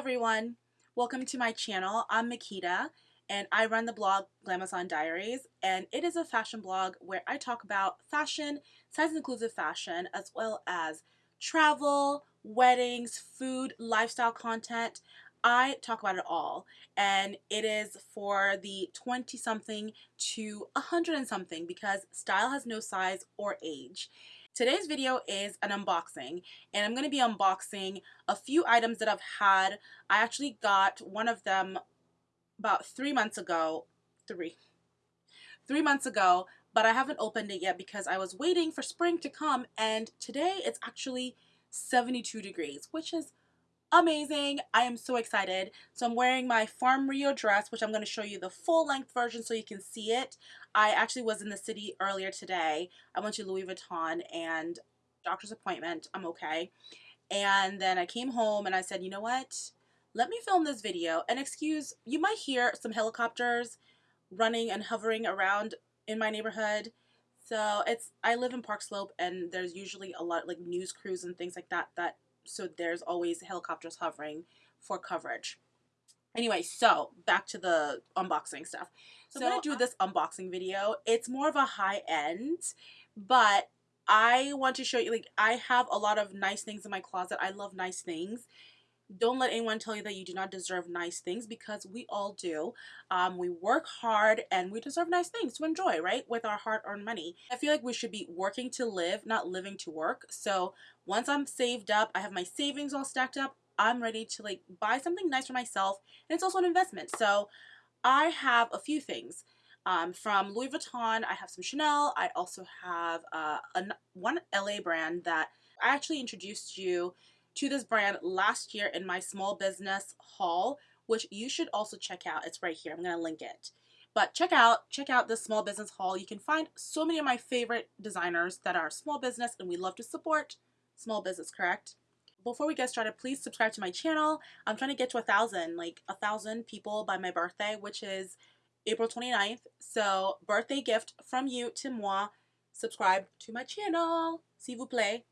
everyone, welcome to my channel. I'm Makita and I run the blog Glamazon Diaries and it is a fashion blog where I talk about fashion, size inclusive fashion, as well as travel, weddings, food, lifestyle content. I talk about it all and it is for the 20 something to 100 and something because style has no size or age. Today's video is an unboxing and I'm going to be unboxing a few items that I've had. I actually got one of them about three months ago. Three. Three months ago, but I haven't opened it yet because I was waiting for spring to come and today it's actually 72 degrees, which is amazing. I am so excited. So I'm wearing my Farm Rio dress, which I'm going to show you the full length version so you can see it. I actually was in the city earlier today. I went to Louis Vuitton and doctor's appointment. I'm okay. And then I came home and I said, you know what? Let me film this video. And excuse, you might hear some helicopters running and hovering around in my neighborhood. So it's, I live in Park Slope and there's usually a lot like news crews and things like that that so there's always helicopters hovering for coverage. Anyway, so back to the unboxing stuff. So, so I'm to do uh this unboxing video. It's more of a high end, but I want to show you, like, I have a lot of nice things in my closet. I love nice things don't let anyone tell you that you do not deserve nice things because we all do. Um, we work hard and we deserve nice things to enjoy, right? With our hard earned money. I feel like we should be working to live, not living to work. So once I'm saved up, I have my savings all stacked up, I'm ready to like buy something nice for myself. And it's also an investment. So I have a few things. Um, from Louis Vuitton, I have some Chanel. I also have uh, a, one LA brand that I actually introduced you to this brand last year in my small business haul, which you should also check out. It's right here. I'm going to link it. But check out check out this small business haul. You can find so many of my favorite designers that are small business and we love to support small business, correct? Before we get started, please subscribe to my channel. I'm trying to get to a thousand, like a thousand people by my birthday, which is April 29th. So birthday gift from you to moi. Subscribe to my channel, s'il vous plaît.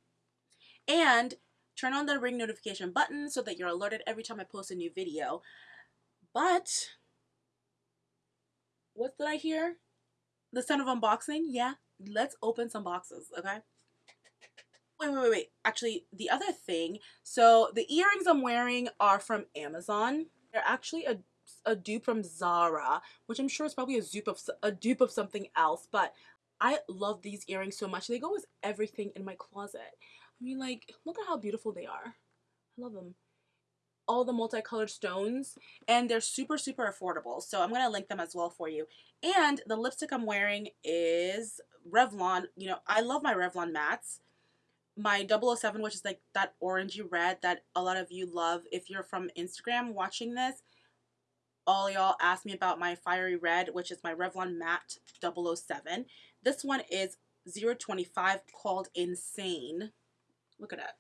And Turn on the ring notification button so that you're alerted every time I post a new video. But, what did I hear? The sound of unboxing? Yeah, let's open some boxes, okay? Wait, wait, wait, wait. Actually, the other thing, so the earrings I'm wearing are from Amazon. They're actually a, a dupe from Zara, which I'm sure is probably a dupe of a dupe of something else, but I love these earrings so much. They go with everything in my closet. I mean, like, look at how beautiful they are. I love them. All the multicolored stones, and they're super, super affordable. So I'm going to link them as well for you. And the lipstick I'm wearing is Revlon. You know, I love my Revlon mattes. My 007, which is like that orangey red that a lot of you love. If you're from Instagram watching this, all y'all asked me about my fiery red, which is my Revlon matte 007. This one is 025 called Insane. Look at that.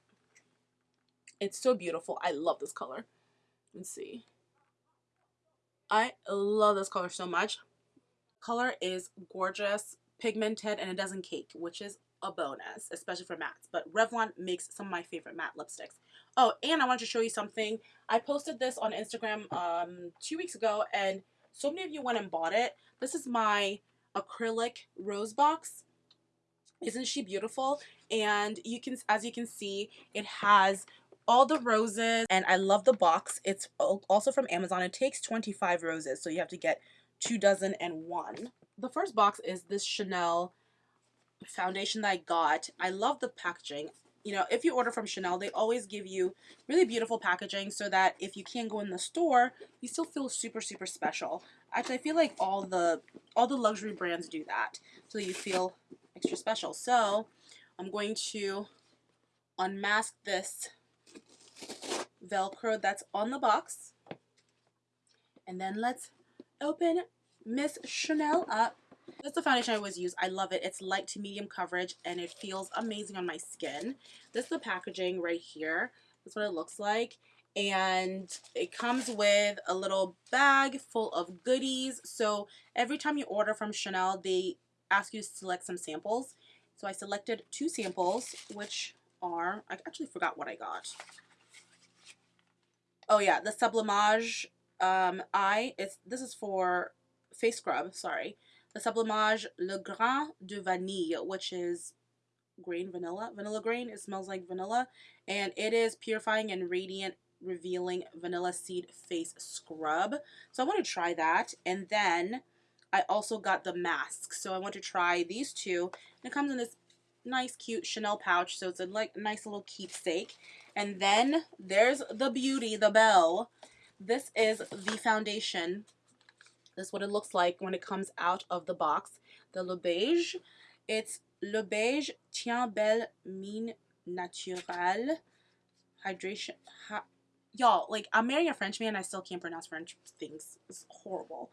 It's so beautiful. I love this color. Let's see. I love this color so much. Color is gorgeous, pigmented, and it doesn't cake, which is a bonus, especially for mattes. But Revlon makes some of my favorite matte lipsticks. Oh, and I wanted to show you something. I posted this on Instagram um, two weeks ago, and so many of you went and bought it. This is my acrylic rose box. Isn't she beautiful? And you can, as you can see, it has all the roses and I love the box. It's also from Amazon. It takes 25 roses, so you have to get two dozen and one. The first box is this Chanel foundation that I got. I love the packaging. You know, if you order from Chanel, they always give you really beautiful packaging so that if you can't go in the store, you still feel super, super special. Actually, I feel like all the all the luxury brands do that. So you feel extra special. So I'm going to unmask this Velcro that's on the box. And then let's open Miss Chanel up. That's the foundation I always use. I love it. It's light to medium coverage and it feels amazing on my skin. This is the packaging right here. That's what it looks like. And it comes with a little bag full of goodies. So every time you order from Chanel, they ask you to select some samples. So I selected two samples, which are, I actually forgot what I got. oh yeah, the Sublimage um, eye. It's this is for face scrub. Sorry, the Sublimage Le Grain de Vanille, which is grain vanilla, vanilla grain. It smells like vanilla, and it is purifying and radiant revealing vanilla seed face scrub. So I want to try that, and then I also got the mask. So I want to try these two. It comes in this nice cute Chanel pouch. So it's a like nice little keepsake. And then there's the beauty the bell. this is the foundation. This is what it looks like when it comes out of the box. The Le Beige it's Le Beige Teint Belle Mine Naturelle. Hydration y'all like I'm marrying a French man I still can't pronounce French things. It's horrible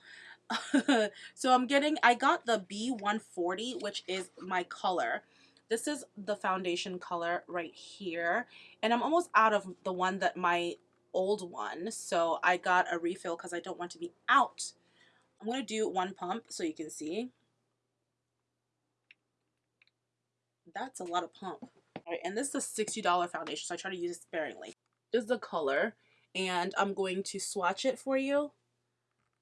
so I'm getting I got the B140 which is my color this is the foundation color right here. And I'm almost out of the one that my old one. So I got a refill because I don't want to be out. I'm going to do one pump so you can see. That's a lot of pump. All right, and this is a $60 foundation, so I try to use it sparingly. This is the color, and I'm going to swatch it for you.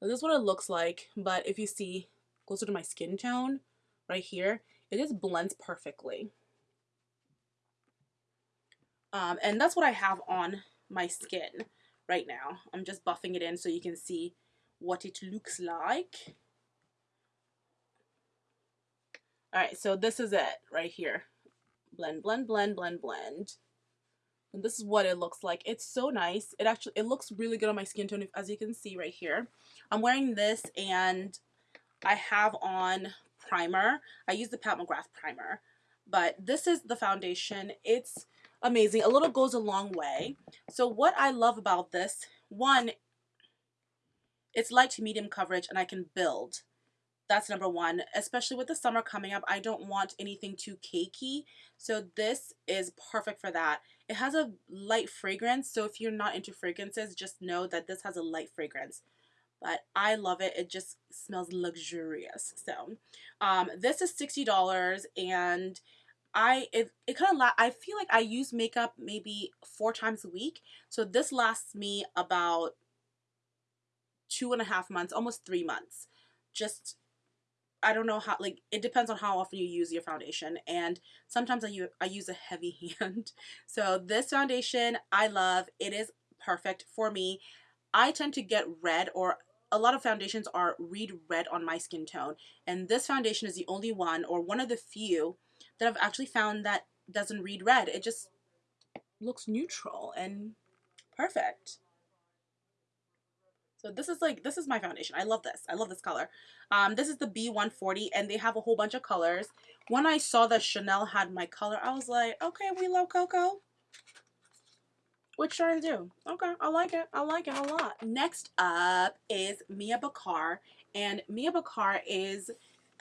This is what it looks like, but if you see closer to my skin tone right here, it just blends perfectly. Um, and that's what I have on my skin right now. I'm just buffing it in so you can see what it looks like. Alright, so this is it right here. Blend, blend, blend, blend, blend. And this is what it looks like. It's so nice. It actually, it looks really good on my skin tone, as you can see right here. I'm wearing this and I have on primer. I use the Pat McGrath primer, but this is the foundation. It's amazing. A little goes a long way. So what I love about this, one, it's light to medium coverage and I can build. That's number one, especially with the summer coming up. I don't want anything too cakey. So this is perfect for that. It has a light fragrance. So if you're not into fragrances, just know that this has a light fragrance but I love it. It just smells luxurious. So um, this is $60 and I it, it kind of I feel like I use makeup maybe four times a week. So this lasts me about two and a half months, almost three months. Just I don't know how like it depends on how often you use your foundation and sometimes I use, I use a heavy hand. So this foundation I love. It is perfect for me. I tend to get red or a lot of foundations are read red on my skin tone and this foundation is the only one or one of the few that I've actually found that doesn't read red. It just looks neutral and perfect. So this is like, this is my foundation. I love this. I love this color. Um, this is the B140 and they have a whole bunch of colors. When I saw that Chanel had my color, I was like, okay, we love Coco. Which trying to do? Okay, I like it. I like it a lot. Next up is Mia Becar. And Mia Becar is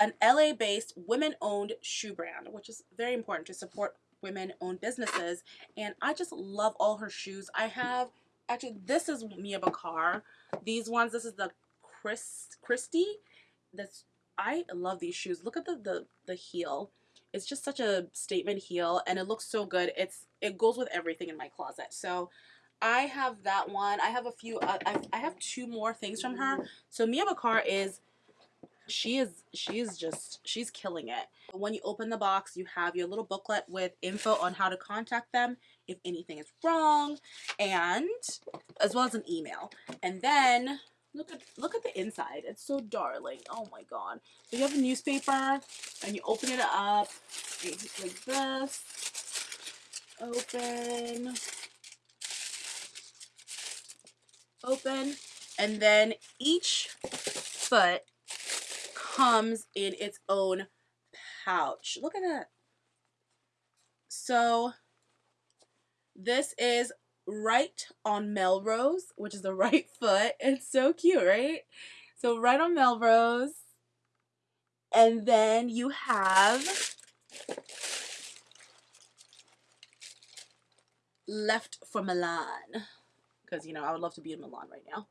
an LA-based women-owned shoe brand, which is very important to support women-owned businesses. And I just love all her shoes. I have, actually, this is Mia Becar. These ones, this is the Chris Christie. That's I love these shoes. Look at the, the, the heel. It's just such a statement heel and it looks so good. It's It goes with everything in my closet. So I have that one. I have a few, uh, I, I have two more things from her. So Mia Becar is, she is, she is just, she's killing it. When you open the box, you have your little booklet with info on how to contact them if anything is wrong and as well as an email. And then Look at look at the inside. It's so darling. Oh my god. So you have a newspaper and you open it up like this. Open. Open. And then each foot comes in its own pouch. Look at that. So this is right on Melrose, which is the right foot. It's so cute, right? So right on Melrose. And then you have left for Milan. Because, you know, I would love to be in Milan right now.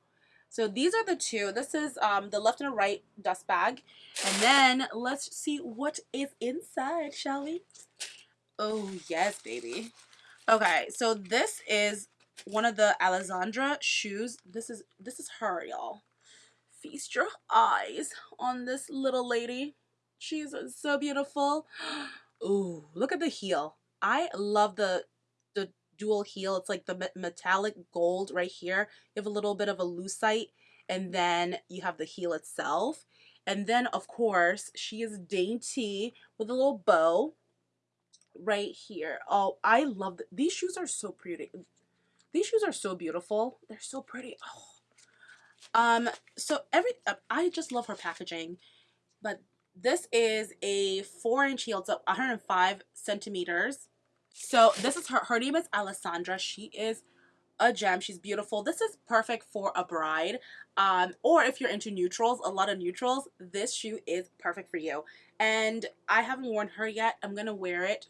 So these are the two. This is um, the left and right dust bag. And then let's see what is inside, shall we? Oh, yes, baby. Okay, so this is one of the Alessandra shoes. This is this is her, y'all. Feast your eyes on this little lady. She's so beautiful. Ooh, look at the heel. I love the the dual heel. It's like the metallic gold right here. You have a little bit of a lucite and then you have the heel itself. And then, of course, she is dainty with a little bow right here. Oh, I love the, these shoes are so pretty. These shoes are so beautiful. They're so pretty. Oh. Um, so every uh, I just love her packaging, but this is a four inch heel. It's 105 centimeters. So this is her. Her name is Alessandra. She is a gem. She's beautiful. This is perfect for a bride. Um, or if you're into neutrals, a lot of neutrals, this shoe is perfect for you. And I haven't worn her yet. I'm going to wear it.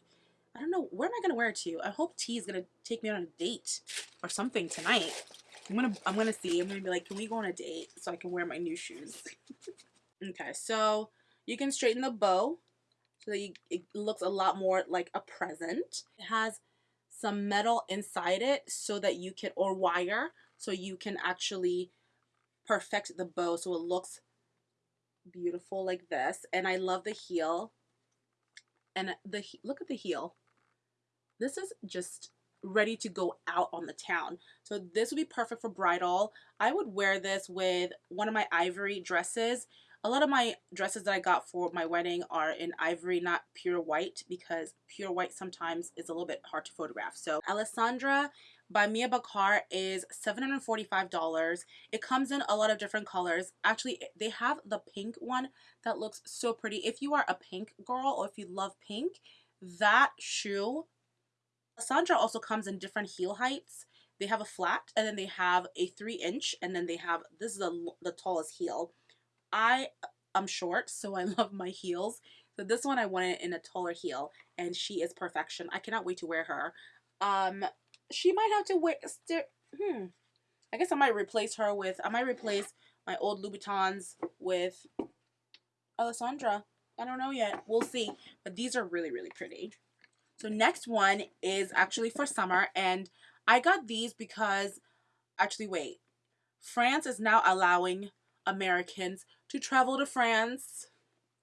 I don't know. Where am I going to wear it to? I hope T is going to take me on a date or something tonight. I'm going to, I'm to see. I'm going to be like, can we go on a date so I can wear my new shoes? okay. So you can straighten the bow so that you, it looks a lot more like a present. It has some metal inside it so that you can, or wire, so you can actually perfect the bow so it looks beautiful like this. And I love the heel. And the look at the heel. This is just ready to go out on the town. So this would be perfect for bridal. I would wear this with one of my ivory dresses a lot of my dresses that I got for my wedding are in ivory, not pure white, because pure white sometimes is a little bit hard to photograph. So Alessandra by Mia Becar is $745. It comes in a lot of different colors. Actually, they have the pink one that looks so pretty. If you are a pink girl or if you love pink, that shoe, Alessandra also comes in different heel heights. They have a flat and then they have a three inch and then they have, this is the, the tallest heel. I am short, so I love my heels. So this one I wanted in a taller heel, and she is perfection. I cannot wait to wear her. Um, she might have to wear. Hmm. I guess I might replace her with. I might replace my old Louboutins with Alessandra. I don't know yet. We'll see. But these are really, really pretty. So next one is actually for summer, and I got these because, actually, wait. France is now allowing Americans to travel to France.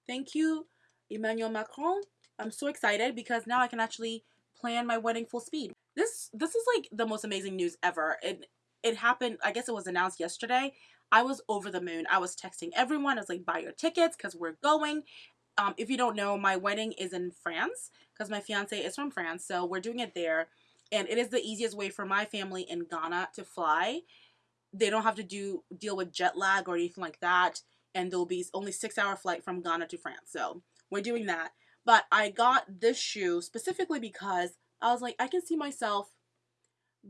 Thank you, Emmanuel Macron. I'm so excited because now I can actually plan my wedding full speed. This this is like the most amazing news ever. It it happened, I guess it was announced yesterday. I was over the moon. I was texting everyone. I was like, buy your tickets because we're going. Um, if you don't know, my wedding is in France because my fiance is from France. So we're doing it there. And it is the easiest way for my family in Ghana to fly they don't have to do deal with jet lag or anything like that and there'll be only six hour flight from Ghana to France so we're doing that but I got this shoe specifically because I was like I can see myself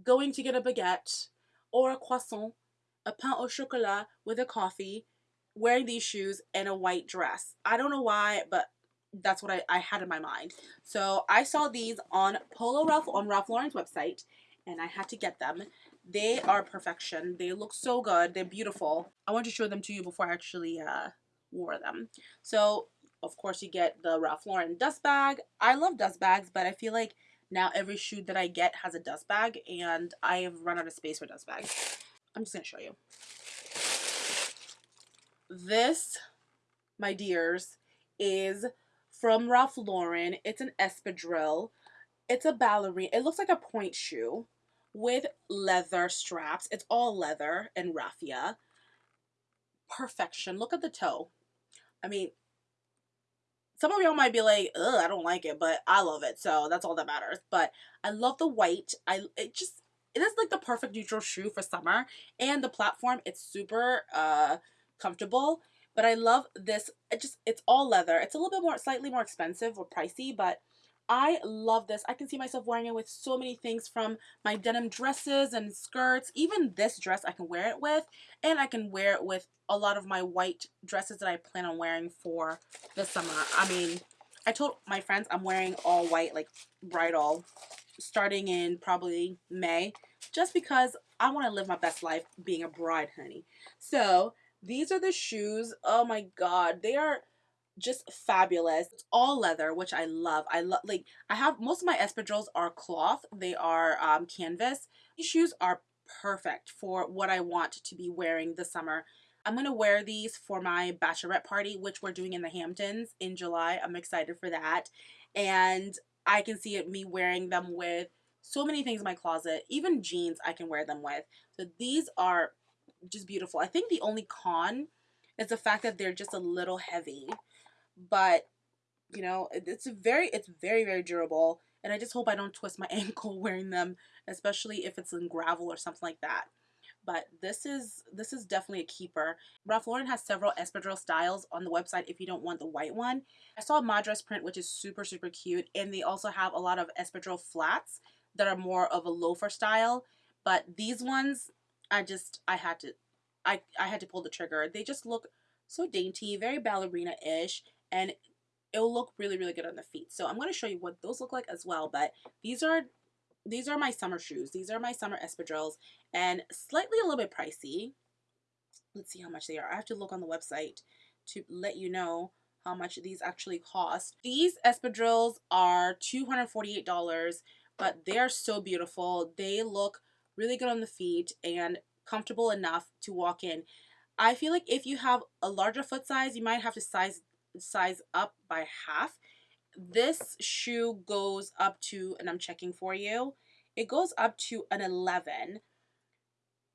going to get a baguette or a croissant a pain au chocolat with a coffee wearing these shoes and a white dress I don't know why but that's what I, I had in my mind so I saw these on Polo Ralph on Ralph Lauren's website and I had to get them they are perfection. They look so good. They're beautiful. I want to show them to you before I actually uh, wore them. So, of course, you get the Ralph Lauren dust bag. I love dust bags, but I feel like now every shoe that I get has a dust bag, and I have run out of space for dust bags. I'm just to show you. This, my dears, is from Ralph Lauren. It's an espadrille. It's a ballerina. It looks like a pointe shoe with leather straps. It's all leather and raffia. Perfection. Look at the toe. I mean, some of y'all might be like, ugh, I don't like it, but I love it. So that's all that matters. But I love the white. I it just it is like the perfect neutral shoe for summer. And the platform, it's super uh comfortable. But I love this. It just it's all leather. It's a little bit more slightly more expensive or pricey, but I love this. I can see myself wearing it with so many things from my denim dresses and skirts. Even this dress I can wear it with. And I can wear it with a lot of my white dresses that I plan on wearing for the summer. I mean, I told my friends I'm wearing all white, like bridal, starting in probably May. Just because I want to live my best life being a bride, honey. So, these are the shoes. Oh my god. They are just fabulous. It's all leather, which I love. I love like I have most of my espadrilles are cloth. They are um, canvas. These shoes are perfect for what I want to be wearing this summer. I'm going to wear these for my bachelorette party, which we're doing in the Hamptons in July. I'm excited for that. And I can see it me wearing them with so many things in my closet. Even jeans I can wear them with. So these are just beautiful. I think the only con is the fact that they're just a little heavy but you know it's very it's very very durable and I just hope I don't twist my ankle wearing them especially if it's in gravel or something like that. But this is this is definitely a keeper. Ralph Lauren has several espadrille styles on the website if you don't want the white one. I saw a madras print which is super super cute and they also have a lot of espadrille flats that are more of a loafer style but these ones I just I had to I, I had to pull the trigger. They just look so dainty very ballerina-ish and it'll look really really good on the feet. So i'm going to show you what those look like as well but these are these are my summer shoes. These are my summer espadrilles and slightly a little bit pricey. Let's see how much they are. I have to look on the website to let you know how much these actually cost. These espadrilles are $248 but they are so beautiful. They look really good on the feet and comfortable enough to walk in I feel like if you have a larger foot size, you might have to size size up by half. This shoe goes up to, and I'm checking for you, it goes up to an 11.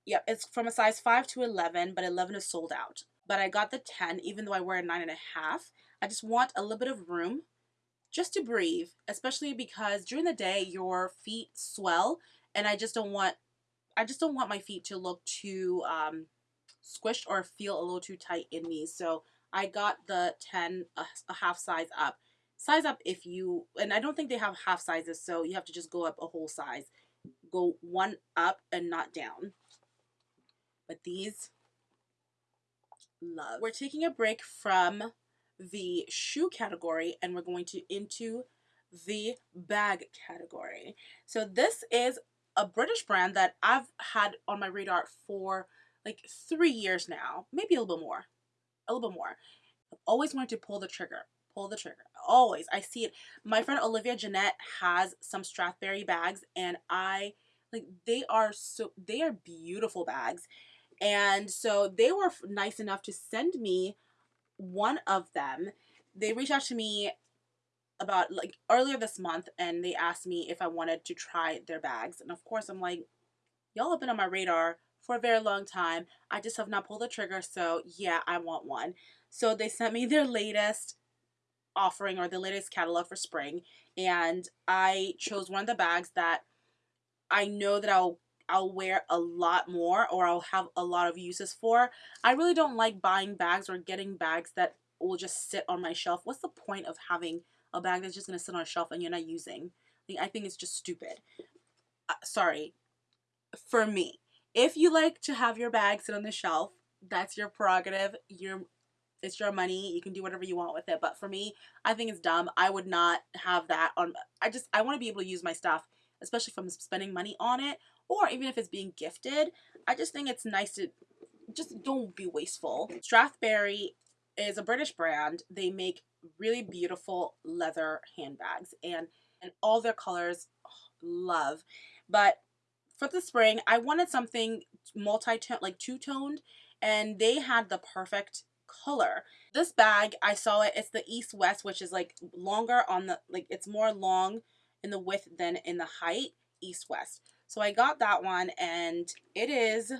Yeah, it's from a size 5 to 11, but 11 is sold out. But I got the 10, even though I wear a 9.5. I just want a little bit of room just to breathe, especially because during the day your feet swell, and I just don't want, I just don't want my feet to look too um, squished or feel a little too tight in these. So I got the 10, a, a half size up. Size up if you, and I don't think they have half sizes, so you have to just go up a whole size. Go one up and not down. But these, love. We're taking a break from the shoe category and we're going to into the bag category. So this is a British brand that I've had on my radar for like three years now, maybe a little bit more a little bit more. I've always wanted to pull the trigger. Pull the trigger. Always. I see it. My friend Olivia Jeanette has some Strathberry bags and I like they are so they are beautiful bags. And so they were nice enough to send me one of them. They reached out to me about like earlier this month and they asked me if I wanted to try their bags. And of course I'm like, y'all have been on my radar for a very long time. I just have not pulled the trigger, so yeah, I want one. So they sent me their latest offering or the latest catalog for spring, and I chose one of the bags that I know that I'll I'll wear a lot more or I'll have a lot of uses for. I really don't like buying bags or getting bags that will just sit on my shelf. What's the point of having a bag that's just going to sit on a shelf and you're not using? I think it's just stupid. Uh, sorry. For me. If you like to have your bag sit on the shelf, that's your prerogative. Your it's your money. You can do whatever you want with it. But for me, I think it's dumb. I would not have that on. I just I want to be able to use my stuff, especially if I'm spending money on it, or even if it's being gifted. I just think it's nice to just don't be wasteful. Strathberry is a British brand. They make really beautiful leather handbags and and all their colors oh, love. But for the spring, I wanted something multi-tone, like two-toned, and they had the perfect color. This bag, I saw it, it's the East-West, which is like longer on the, like it's more long in the width than in the height, East-West. So I got that one and it is,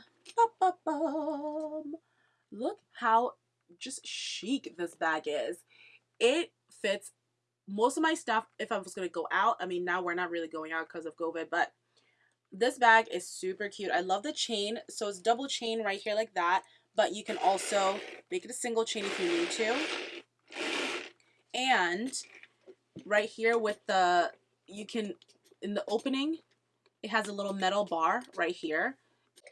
look how just chic this bag is. It fits most of my stuff if I was going to go out. I mean, now we're not really going out because of COVID, but this bag is super cute. I love the chain. So it's double chain right here like that. But you can also make it a single chain if you need to. And right here with the, you can, in the opening, it has a little metal bar right here.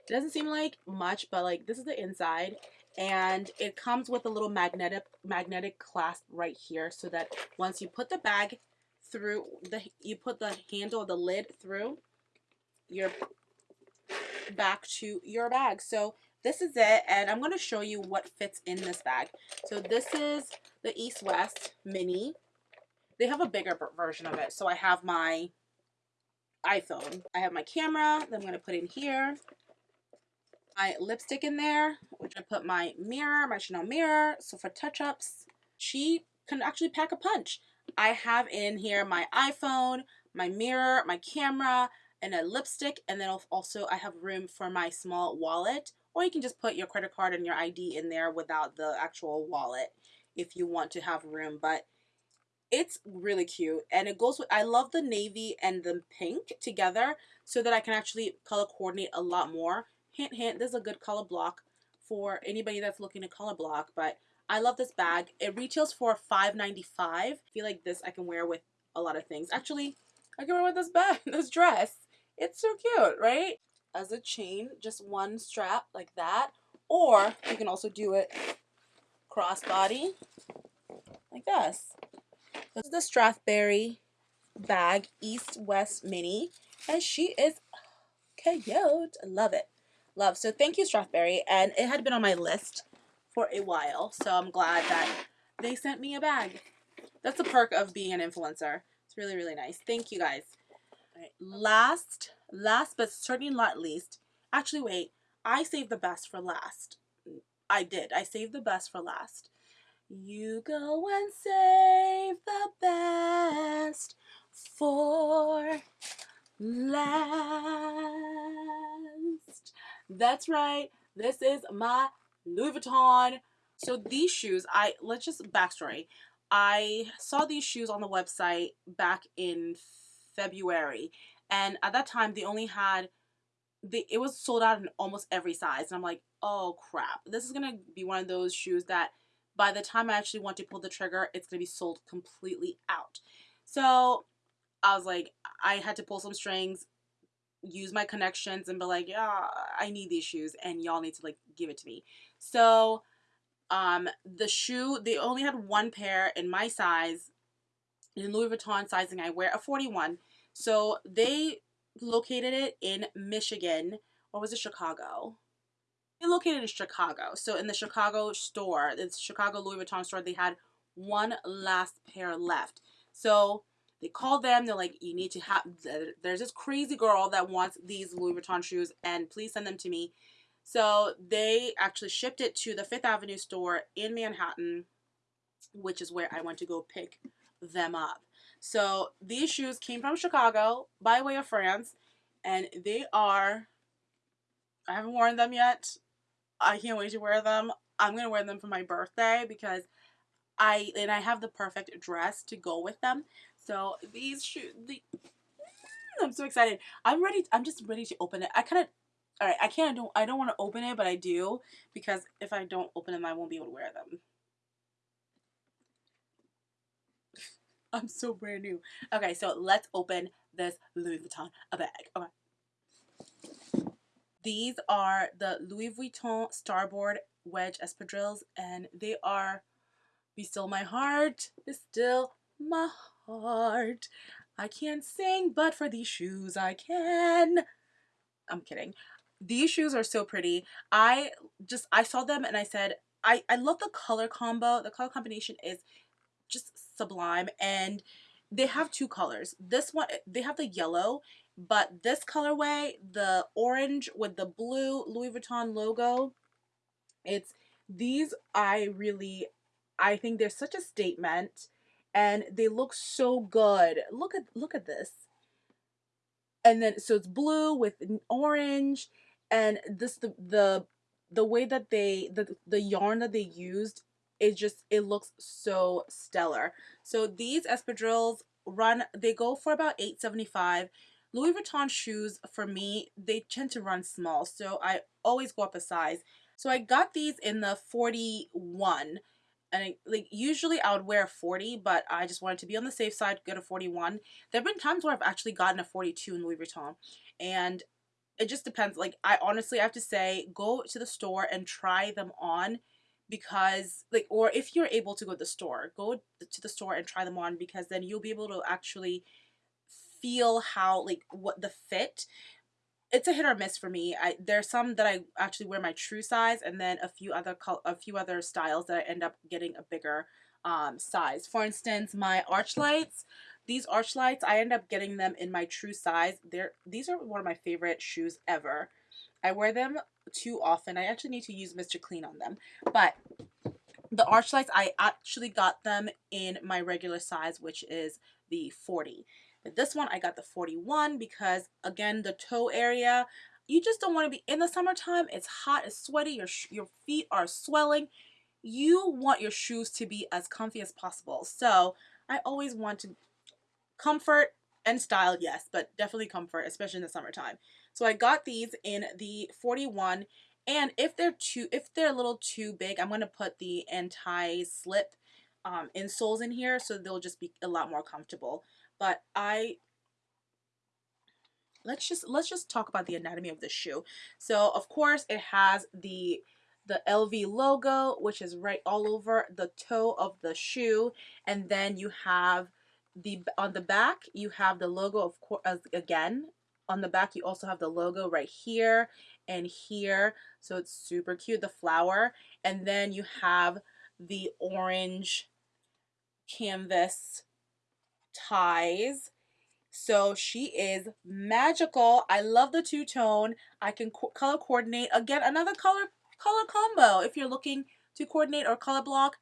It doesn't seem like much, but like this is the inside. And it comes with a little magnetic magnetic clasp right here so that once you put the bag through, the you put the handle, the lid through, your back to your bag. So this is it and I'm going to show you what fits in this bag. So this is the East West Mini. They have a bigger version of it. So I have my iPhone. I have my camera that I'm going to put in here. My lipstick in there, which I put my mirror, my Chanel mirror. So for touch-ups, she can actually pack a punch. I have in here my iPhone, my mirror, my camera, and a lipstick. And then also I have room for my small wallet. Or you can just put your credit card and your ID in there without the actual wallet if you want to have room. But it's really cute and it goes with I love the navy and the pink together so that I can actually color coordinate a lot more hint hint this is a good color block for anybody that's looking to color block but I love this bag. It retails for $5.95 I feel like this I can wear with a lot of things. Actually I can wear with this bag this dress. It's so cute right? As a chain just one strap like that or you can also do it crossbody like this. This is the Strathberry bag, East West Mini, and she is cute. I love it. Love. So thank you, Strathberry. And it had been on my list for a while, so I'm glad that they sent me a bag. That's the perk of being an influencer. It's really, really nice. Thank you, guys. last, last but certainly not least, actually, wait, I saved the best for last. I did. I saved the best for last. You go and save the best for last. That's right. This is my Louis Vuitton. So these shoes, I let's just backstory. I saw these shoes on the website back in February, and at that time they only had the it was sold out in almost every size, and I'm like, oh crap, this is gonna be one of those shoes that by the time I actually want to pull the trigger, it's to be sold completely out. So I was like, I had to pull some strings, use my connections, and be like, yeah, I need these shoes, and y'all need to like give it to me. So um, the shoe, they only had one pair in my size, in Louis Vuitton sizing. I wear a 41. So they located it in Michigan, or was it Chicago? located in Chicago. So in the Chicago store, the Chicago Louis Vuitton store, they had one last pair left. So they call them. They're like, you need to have, there's this crazy girl that wants these Louis Vuitton shoes and please send them to me. So they actually shipped it to the Fifth Avenue store in Manhattan, which is where I went to go pick them up. So these shoes came from Chicago by way of France and they are, I haven't worn them yet. I can't wait to wear them. I'm gonna wear them for my birthday because I and I have the perfect dress to go with them. So these shoes, the mm, I'm so excited. I'm ready. I'm just ready to open it. I kind of, all right. I can't. I Don't. I don't want to open it, but I do because if I don't open them, I won't be able to wear them. I'm so brand new. Okay, so let's open this Louis Vuitton a bag. Okay. These are the Louis Vuitton Starboard Wedge Espadrilles, and they are Be Still My Heart, Be Still My Heart. I can't sing, but for these shoes I can. I'm kidding. These shoes are so pretty. I just, I saw them and I said, I, I love the color combo. The color combination is just sublime. And they have two colors. This one, they have the yellow but this colorway, the orange with the blue Louis Vuitton logo, it's these I really I think they're such a statement and they look so good. Look at look at this. And then so it's blue with orange and this the the the way that they the the yarn that they used it just it looks so stellar. So these espadrilles run they go for about 875 Louis Vuitton shoes, for me, they tend to run small, so I always go up a size. So I got these in the 41, and like usually I would wear a 40, but I just wanted to be on the safe side, get a 41. There have been times where I've actually gotten a 42 in Louis Vuitton, and it just depends. Like I honestly have to say, go to the store and try them on because like or if you're able to go to the store go to the store and try them on because then you'll be able to actually feel how like what the fit it's a hit or miss for me. I there's some that I actually wear my true size, and then a few other a few other styles that I end up getting a bigger um, size. For instance, my Archlights. These Archlights, I end up getting them in my true size. They're these are one of my favorite shoes ever. I wear them too often. I actually need to use Mr. Clean on them, but the Archlights, I actually got them in my regular size, which is the 40. But this one, I got the 41 because, again, the toe area, you just don't want to be in the summertime. It's hot, it's sweaty, your, your feet are swelling. You want your shoes to be as comfy as possible. So I always want to comfort and style, yes, but definitely comfort, especially in the summertime. So I got these in the 41 and if they're too if they're a little too big, I'm going to put the anti-slip um, insoles in here so they'll just be a lot more comfortable. But I let's just let's just talk about the anatomy of the shoe. So of course it has the the LV logo, which is right all over the toe of the shoe, and then you have the on the back you have the logo of course again on the back you also have the logo right here and here so it's super cute the flower and then you have the orange canvas ties. So she is magical. I love the two-tone. I can co color coordinate. Again another color color combo. If you're looking to coordinate or color block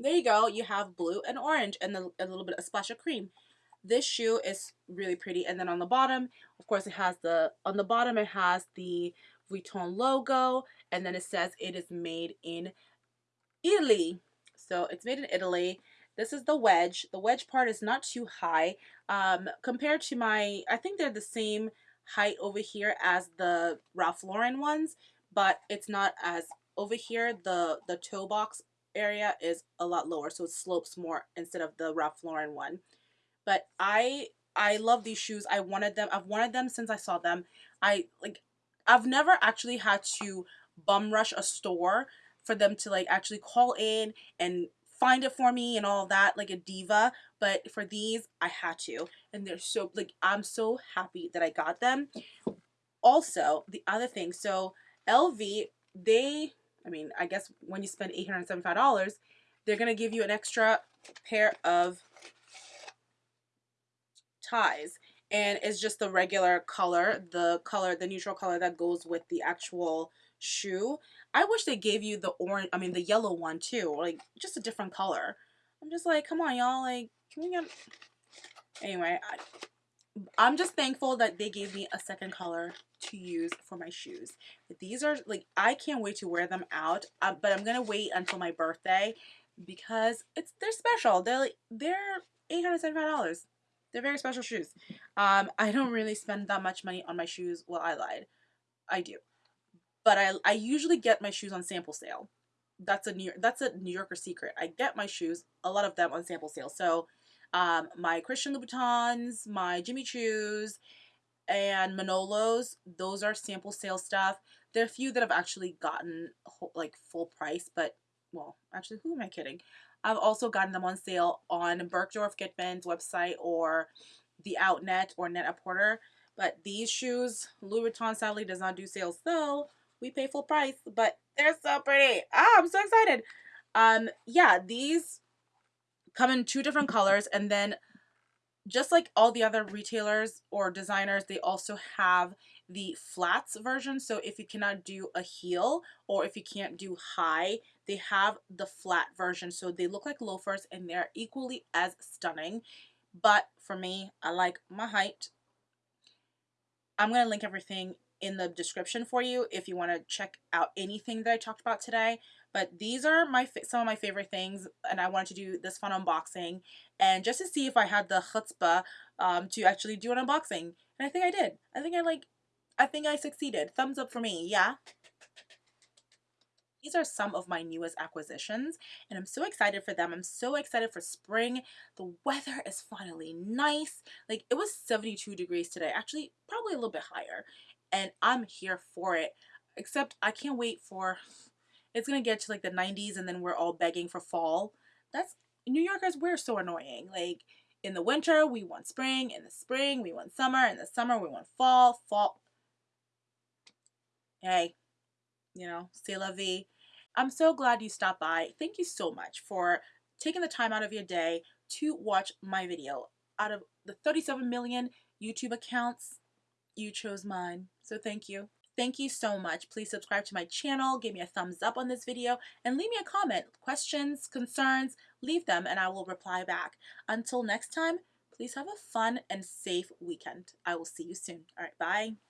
there you go. You have blue and orange and a little bit of splash of cream. This shoe is really pretty. And then on the bottom of course it has the on the bottom it has the Vuitton logo. And then it says it is made in Italy. So it's made in Italy this is the wedge the wedge part is not too high um, compared to my I think they're the same height over here as the Ralph Lauren ones but it's not as over here the the toe box area is a lot lower so it slopes more instead of the Ralph Lauren one but I I love these shoes. I wanted them. I've wanted them since I saw them. I like I've never actually had to bum rush a store for them to like actually call in and find it for me and all that like a diva but for these I had to and they're so like I'm so happy that I got them. Also the other thing so LV they I mean I guess when you spend $875 they're gonna give you an extra pair of ties and it's just the regular color the color the neutral color that goes with the actual shoe I wish they gave you the orange I mean the yellow one too like just a different color I'm just like come on y'all like can we get anyway I, I'm just thankful that they gave me a second color to use for my shoes. These are like, I can't wait to wear them out, uh, but I'm going to wait until my birthday because it's they're special. They're like, they're $875. They're very special shoes. Um, I don't really spend that much money on my shoes. Well, I lied. I do. But I, I usually get my shoes on sample sale. That's a New that's a New Yorker secret. I get my shoes, a lot of them on sample sale. So um, my Christian Louboutins, my Jimmy Choos, and Manolos, those are sample sale stuff. There are a few that I've actually gotten like full price, but well, actually, who am I kidding? I've also gotten them on sale on Bergdorf Goodman's website or the Outnet or Net-a-Porter. But these shoes, Louis Vuitton sadly does not do sales, so we pay full price. But they're so pretty. Ah, I'm so excited. Um, yeah, these come in two different colors, and then just like all the other retailers or designers, they also have the flats version. So if you cannot do a heel or if you can't do high, they have the flat version. So they look like loafers and they're equally as stunning. But for me, I like my height. I'm going to link everything in the description for you if you want to check out anything that I talked about today. But these are my some of my favorite things, and I wanted to do this fun unboxing, and just to see if I had the chutzpah um, to actually do an unboxing. And I think I did. I think I like I think I succeeded. Thumbs up for me, yeah? These are some of my newest acquisitions and I'm so excited for them. I'm so excited for spring. The weather is finally nice. Like it was 72 degrees today, actually probably a little bit higher. And I'm here for it. Except I can't wait for, it's gonna get to like the 90s and then we're all begging for fall. That's, New Yorkers, we're so annoying. Like in the winter, we want spring. In the spring, we want summer. In the summer, we want fall. Fall, hey, you know, c'est la vie. I'm so glad you stopped by. Thank you so much for taking the time out of your day to watch my video. Out of the 37 million YouTube accounts, you chose mine. So thank you. Thank you so much. Please subscribe to my channel, give me a thumbs up on this video, and leave me a comment. Questions, concerns, leave them and I will reply back. Until next time, please have a fun and safe weekend. I will see you soon. All right, bye.